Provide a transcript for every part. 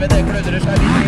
TV, det klødrer seg litt.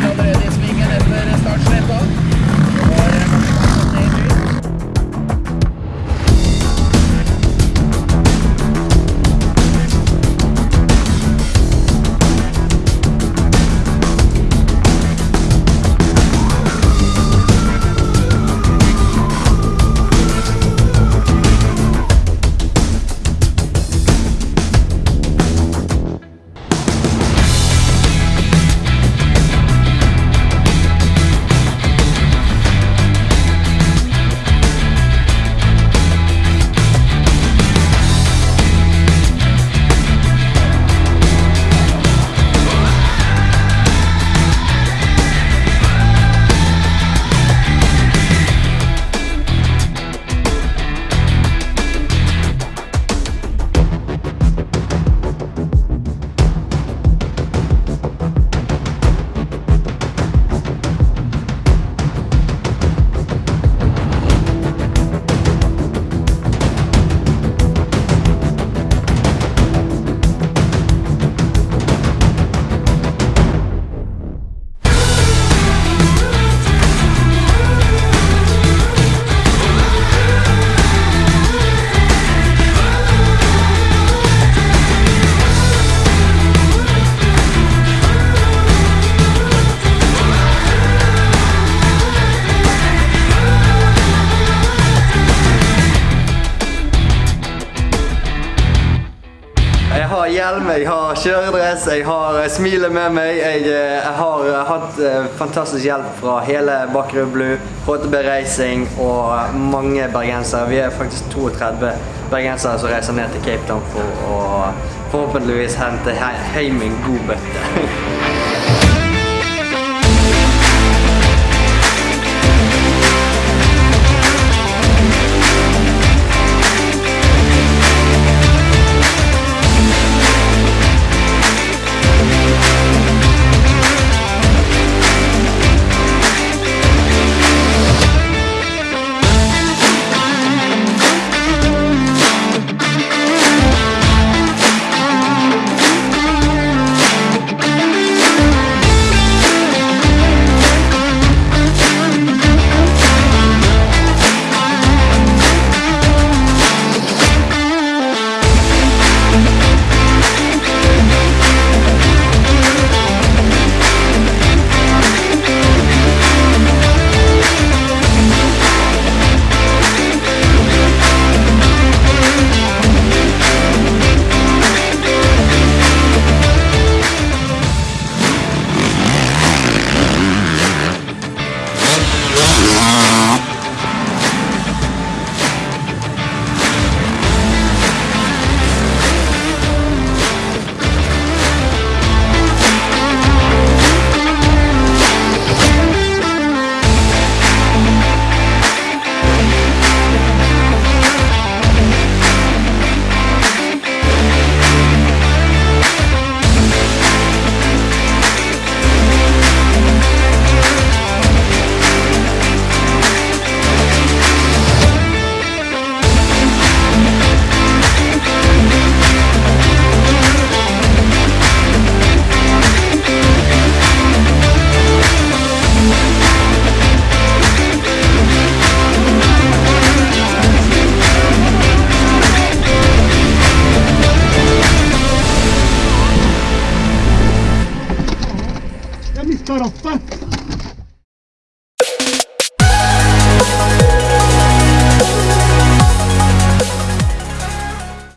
Hjelm, jeg har kjøredress, jeg har eh, smilet med meg. Jeg, eh, jeg har eh, hatt eh, fantastisk hjelp fra hele Bakkerud Blue, HTB Racing og mange bergensere. Vi er faktisk 32 bergensere som reiser ned til Cape Town for å forhåpentligvis hente he- hjem en god bøtte. mis caras, pa.